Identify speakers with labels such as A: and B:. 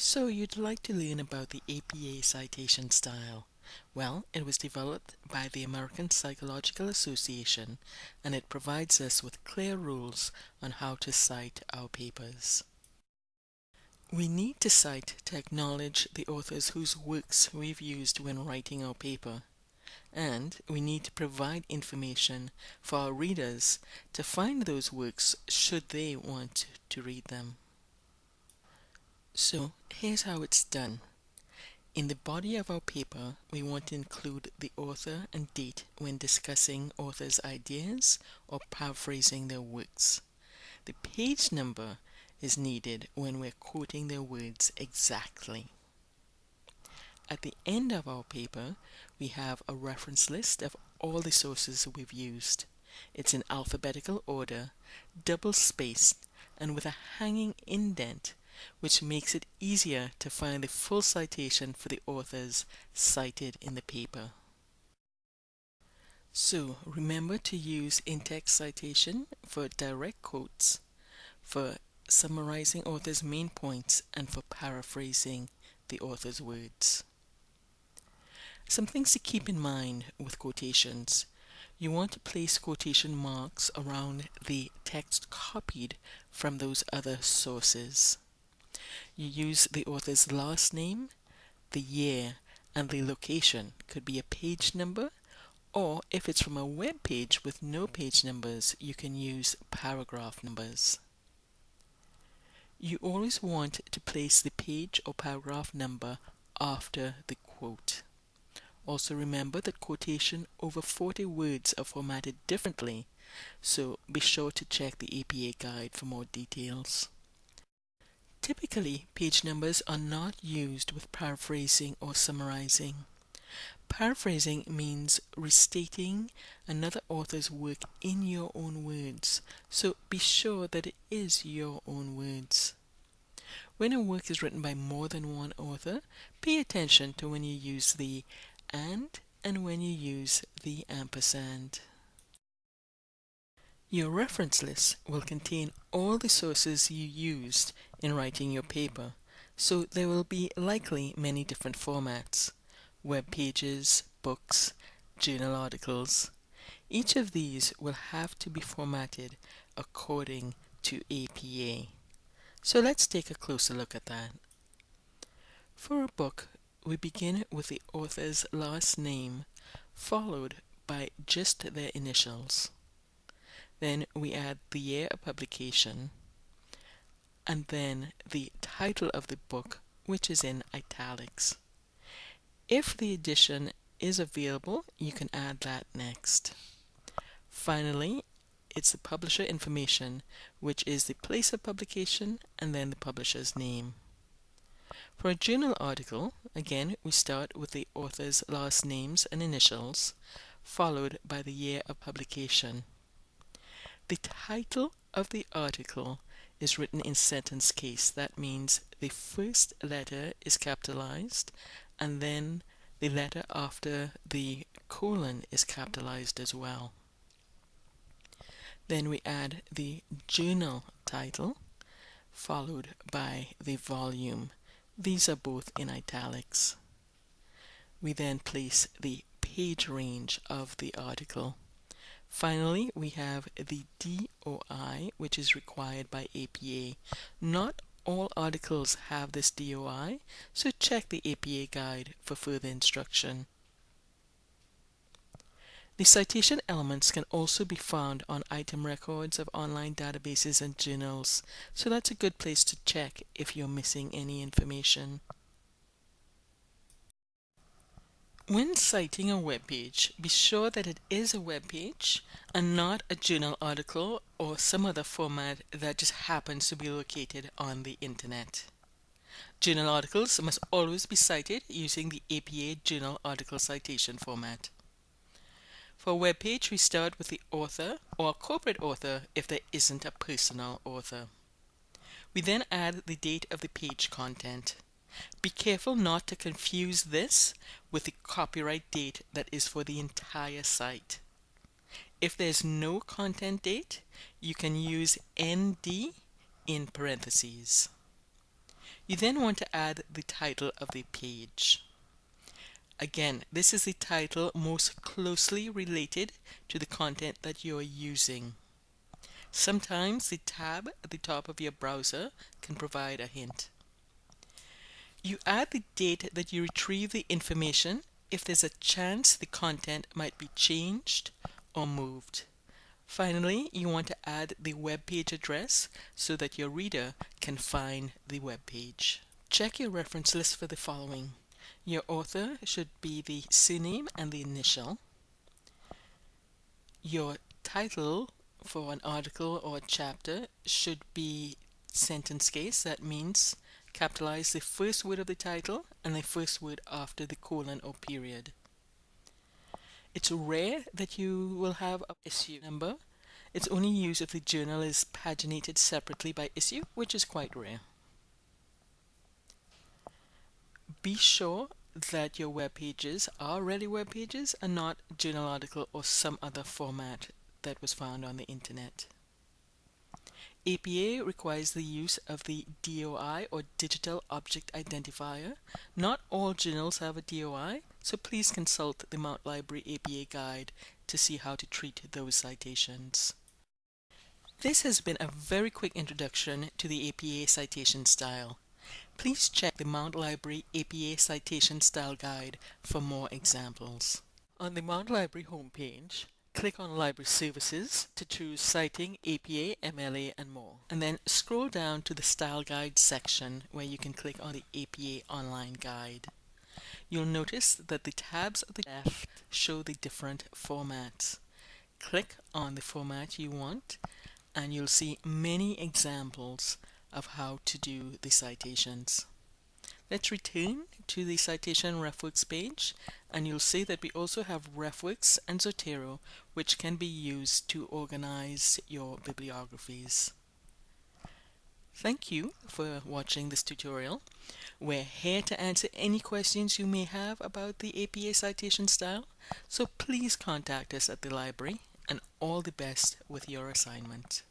A: So you'd like to learn about the APA citation style. Well, it was developed by the American Psychological Association and it provides us with clear rules on how to cite our papers. We need to cite to acknowledge the authors whose works we've used when writing our paper. And we need to provide information for our readers to find those works should they want to read them. So here's how it's done. In the body of our paper, we want to include the author and date when discussing authors' ideas or paraphrasing their works. The page number is needed when we're quoting their words exactly. At the end of our paper, we have a reference list of all the sources we've used. It's in alphabetical order, double spaced, and with a hanging indent which makes it easier to find the full citation for the authors cited in the paper. So remember to use in-text citation for direct quotes, for summarizing author's main points, and for paraphrasing the author's words. Some things to keep in mind with quotations. You want to place quotation marks around the text copied from those other sources. You use the author's last name, the year, and the location. Could be a page number, or if it's from a web page with no page numbers, you can use paragraph numbers. You always want to place the page or paragraph number after the quote. Also remember that quotation over 40 words are formatted differently, so be sure to check the APA guide for more details. Typically, page numbers are not used with paraphrasing or summarizing. Paraphrasing means restating another author's work in your own words, so be sure that it is your own words. When a work is written by more than one author, pay attention to when you use the and and when you use the ampersand. Your reference list will contain all the sources you used in writing your paper, so there will be likely many different formats, web pages, books, journal articles. Each of these will have to be formatted according to APA. So let's take a closer look at that. For a book, we begin with the author's last name, followed by just their initials. Then we add the year of publication and then the title of the book which is in italics. If the edition is available, you can add that next. Finally, it's the publisher information, which is the place of publication and then the publisher's name. For a journal article, again, we start with the author's last names and initials, followed by the year of publication. The title of the article is written in sentence case. That means the first letter is capitalized and then the letter after the colon is capitalized as well. Then we add the journal title followed by the volume. These are both in italics. We then place the page range of the article. Finally, we have the DOI, which is required by APA. Not all articles have this DOI, so check the APA guide for further instruction. The citation elements can also be found on item records of online databases and journals, so that's a good place to check if you're missing any information. When citing a web page, be sure that it is a web page and not a journal article or some other format that just happens to be located on the internet. Journal articles must always be cited using the APA Journal Article Citation format. For a web page, we start with the author or corporate author if there isn't a personal author. We then add the date of the page content. Be careful not to confuse this with the copyright date that is for the entire site. If there's no content date, you can use ND in parentheses. You then want to add the title of the page. Again, this is the title most closely related to the content that you're using. Sometimes the tab at the top of your browser can provide a hint. You add the date that you retrieve the information if there's a chance the content might be changed or moved. Finally, you want to add the web page address so that your reader can find the web page. Check your reference list for the following. Your author should be the surname and the initial. Your title for an article or chapter should be sentence case. That means capitalize the first word of the title and the first word after the colon or period. It's rare that you will have a issue number. It's only used if the journal is paginated separately by issue, which is quite rare. Be sure that your web pages are really web pages and not journal article or some other format that was found on the internet. APA requires the use of the DOI or Digital Object Identifier. Not all journals have a DOI, so please consult the Mount Library APA guide to see how to treat those citations. This has been a very quick introduction to the APA citation style. Please check the Mount Library APA Citation Style Guide for more examples. On the Mount Library homepage, click on Library Services to choose Citing, APA, MLA, and more. And then scroll down to the Style Guide section where you can click on the APA Online Guide. You'll notice that the tabs at the left show the different formats. Click on the format you want and you'll see many examples of how to do the citations. Let's return to the citation RefWorks page and you'll see that we also have RefWorks and Zotero which can be used to organize your bibliographies. Thank you for watching this tutorial. We're here to answer any questions you may have about the APA citation style, so please contact us at the library and all the best with your assignment.